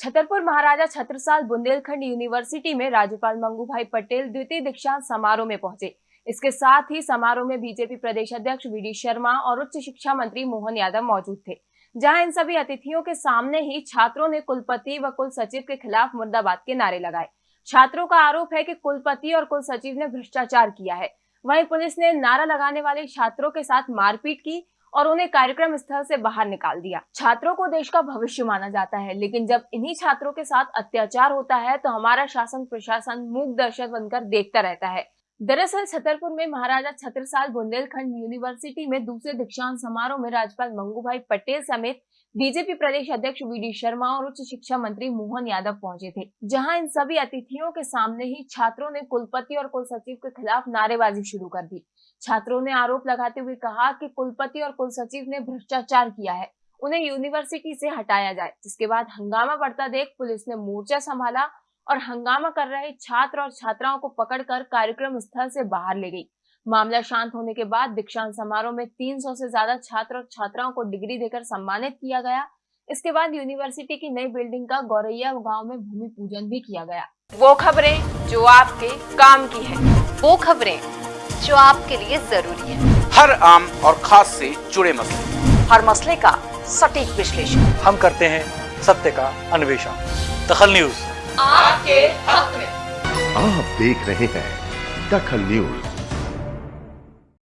Chhatarpur Maharaja Chhatrasal Bundelkhand university में राज्यपाल मंगू भाई पटेल द्वितीय दीक्षांत समारोह में पहुँचे। इसके साथ ही समारोह में बीजेपी प्रदेश अध्यक्ष वी शर्मा और उच्च शिक्षा मंत्री मोहन यादव मौजूद थे, जहाँ इन सभी अतिथियों के सामने ही छात्रों ने कुलपति व कुल सचिव के खिलाफ मुर्दाबाद के नारे लगाए। छात्रों का आरोप है कि कुलपति और कुल सचिव ने भ्रष्टाचार किया है। वहीं पुलिस ने नारा लगाने वाले छात्रों के साथ मारपीट की और उन्हें कार्यक्रम स्थल से बाहर निकाल दिया। छात्रों को देश का भविष्य माना जाता है, लेकिन जब इन्हीं छात्रों के साथ अत्याचार होता है तो हमारा शासन प्रशासन मूक दर्शक बनकर देखता रहता है। दरअसल छतरपुर में महाराजा छत्रसाल बुंदेलखंड यूनिवर्सिटी में दूसरे दीक्षांत समारोह में राज्यपाल मंगू भाई पटेल समेत बीजेपी प्रदेश अध्यक्ष वी डी शर्मा और उच्च शिक्षा मंत्री मोहन यादव पहुँचे थे, जहाँ इन सभी अतिथियों के सामने ही छात्रों ने कुलपति और कुल सचिव के खिलाफ नारेबाजी शुरू कर दी। छात्रों ने आरोप लगाते हुए कहा कि कुलपति और कुल सचिव ने भ्रष्टाचार किया है, उन्हें यूनिवर्सिटी से हटाया जाए, जिसके बाद हंगामा बढ़ता देख पुलिस ने मोर्चा संभाला और हंगामा कर रहे छात्र और छात्राओं को पकड़कर कार्यक्रम स्थल से बाहर ले गई। मामला शांत होने के बाद दीक्षांत समारोह में 300 से ज़्यादा छात्र और छात्राओं को डिग्री देकर सम्मानित किया गया। इसके बाद यूनिवर्सिटी की नई बिल्डिंग का गौरैया गाँव में भूमि पूजन भी किया गया। वो खबरें जो आपके काम की है। वो खबरें जो आपके लिए ज़रूरी है। हर आम और खास से जुड़े मसले। हर मसले का सटीक विश्लेषण। हम करते हैं सत्य का अन्वेषण। दखल न्यूज़। आपके हक में। आप देख रहे हैं दखल न्यूज़।